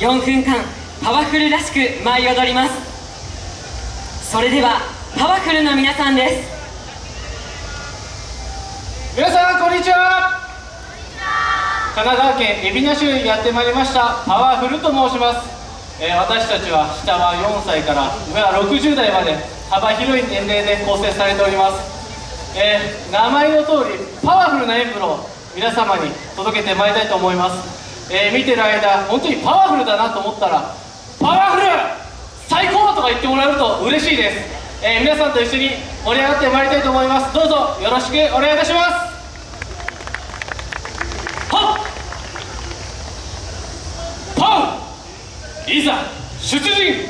4分間パワフルらしく舞い踊ります。それではパワフルな皆さんです。皆さんこんにちは。神奈川県海老名市にやってまいりましたパワフルと申します、えー私たちは下は4歳から上は60代まで幅広い年齢で構成されております、えー名前の通りパワフルなエンブロを皆様に届けてまいりたいと思います、えー見てる間本当にパワフルだなと思ったらパワフル最高とか言ってもらえると嬉しいです、えー皆さんと一緒に盛り上がってまいりたいと思います。どうぞよろしくお願いいたします。はっ!パウいざ出陣!